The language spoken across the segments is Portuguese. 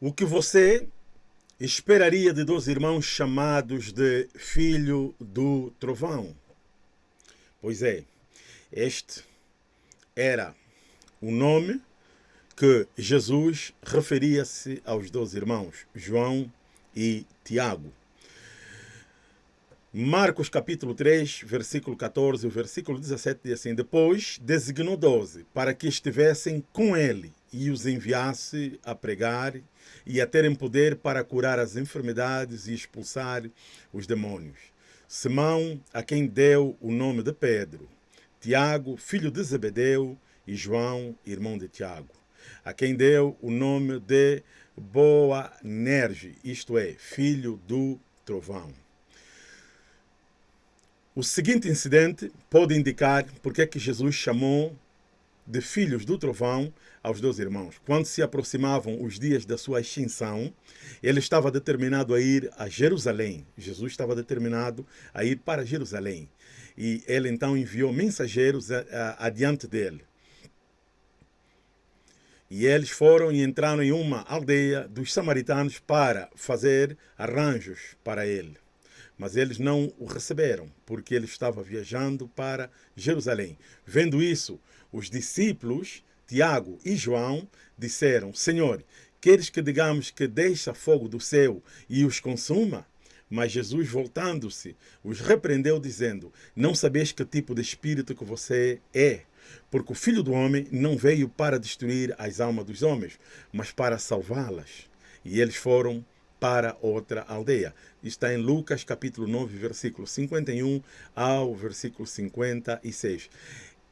O que você esperaria de dois irmãos chamados de Filho do Trovão? Pois é, este era o nome que Jesus referia-se aos dois irmãos, João e Tiago. Marcos capítulo 3, versículo 14, o versículo 17 diz assim, Depois designou doze, para que estivessem com ele e os enviasse a pregar e a terem poder para curar as enfermidades e expulsar os demônios. Simão, a quem deu o nome de Pedro, Tiago, filho de Zebedeu, e João, irmão de Tiago, a quem deu o nome de Boanerge, isto é, filho do trovão. O seguinte incidente pode indicar porque é que Jesus chamou de filhos do trovão aos dois irmãos. Quando se aproximavam os dias da sua extinção, ele estava determinado a ir a Jerusalém. Jesus estava determinado a ir para Jerusalém. E ele então enviou mensageiros adiante dele. E eles foram e entraram em uma aldeia dos samaritanos para fazer arranjos para ele. Mas eles não o receberam, porque ele estava viajando para Jerusalém. Vendo isso, os discípulos, Tiago e João, disseram, Senhor, queres que digamos que deixa fogo do céu e os consuma? Mas Jesus, voltando-se, os repreendeu, dizendo, não sabeis que tipo de espírito que você é, porque o Filho do Homem não veio para destruir as almas dos homens, mas para salvá-las. E eles foram para outra aldeia. Está em Lucas capítulo 9, versículo 51 ao versículo 56.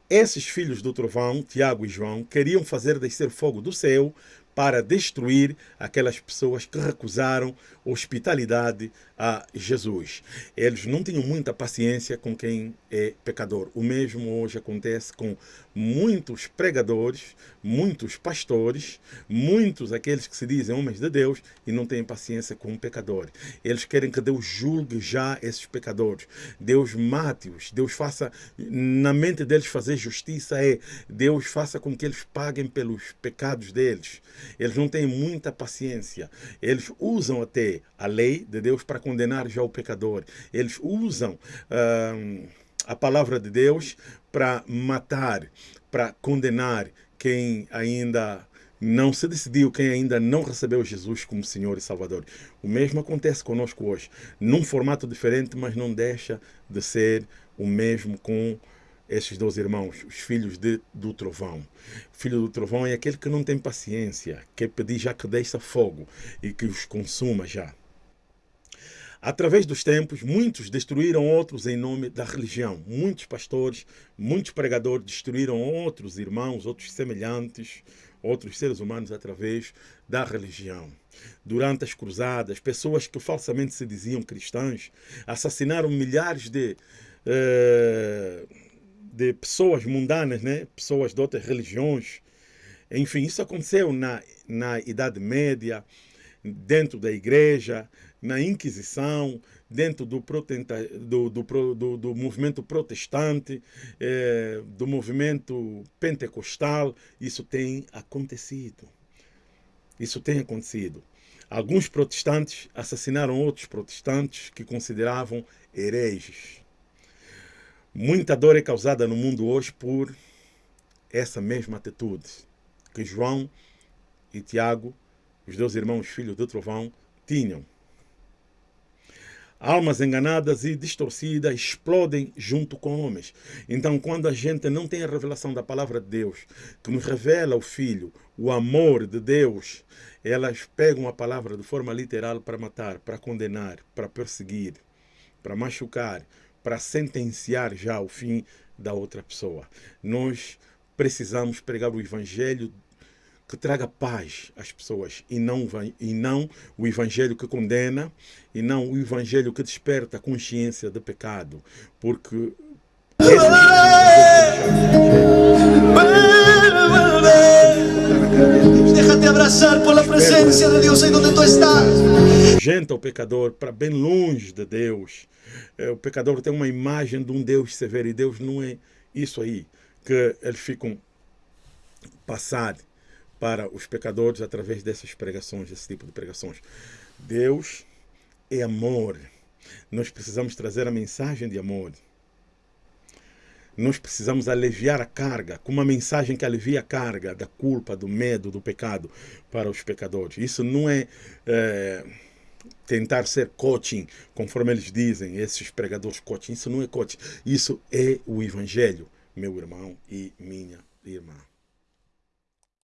Esses filhos do trovão, Tiago e João, queriam fazer descer fogo do céu para destruir aquelas pessoas que recusaram hospitalidade a Jesus. Eles não tinham muita paciência com quem é pecador. O mesmo hoje acontece com muitos pregadores, muitos pastores, muitos aqueles que se dizem homens de Deus e não têm paciência com o pecador. Eles querem que Deus julgue já esses pecadores. Deus mate-os. Deus faça, na mente deles fazer justiça é Deus faça com que eles paguem pelos pecados deles. Eles não têm muita paciência. Eles usam até a lei de Deus para condenar já o pecador. Eles usam uh, a palavra de Deus para matar, para condenar quem ainda não se decidiu, quem ainda não recebeu Jesus como Senhor e Salvador. O mesmo acontece conosco hoje, num formato diferente, mas não deixa de ser o mesmo com esses dois irmãos, os filhos de, do trovão. Filho do trovão é aquele que não tem paciência, quer pedir já que deixa fogo e que os consuma já. Através dos tempos, muitos destruíram outros em nome da religião. Muitos pastores, muitos pregadores destruíram outros irmãos, outros semelhantes, outros seres humanos através da religião. Durante as cruzadas, pessoas que falsamente se diziam cristãs assassinaram milhares de, uh, de pessoas mundanas, né? pessoas de outras religiões. Enfim, isso aconteceu na, na Idade Média, dentro da igreja, na Inquisição, dentro do, do, do, do, movimento protestante, eh, do movimento pentecostal, isso tem acontecido. Isso tem acontecido. Alguns protestantes assassinaram outros protestantes que consideravam hereges. Muita dor é causada no mundo hoje por essa mesma atitude que João e Tiago, os dois irmãos filhos do trovão, tinham. Almas enganadas e distorcidas explodem junto com homens. Então, quando a gente não tem a revelação da palavra de Deus, que nos revela o Filho, o amor de Deus, elas pegam a palavra de forma literal para matar, para condenar, para perseguir, para machucar, para sentenciar já o fim da outra pessoa. Nós precisamos pregar o Evangelho que traga paz às pessoas e não, e não o evangelho que condena e não o evangelho que desperta a consciência de pecado. Porque Déjate abraçar por la presencia de Deus aí onde tu estás. Gente, o pecador para bem longe de Deus. É, o pecador tem uma imagem de um Deus severo e Deus não é isso aí que eles ficam passar para os pecadores através dessas pregações, desse tipo de pregações. Deus é amor. Nós precisamos trazer a mensagem de amor. Nós precisamos aliviar a carga, com uma mensagem que alivia a carga da culpa, do medo, do pecado para os pecadores. Isso não é, é tentar ser coaching, conforme eles dizem, esses pregadores coaching. Isso não é coaching. Isso é o Evangelho, meu irmão e minha irmã.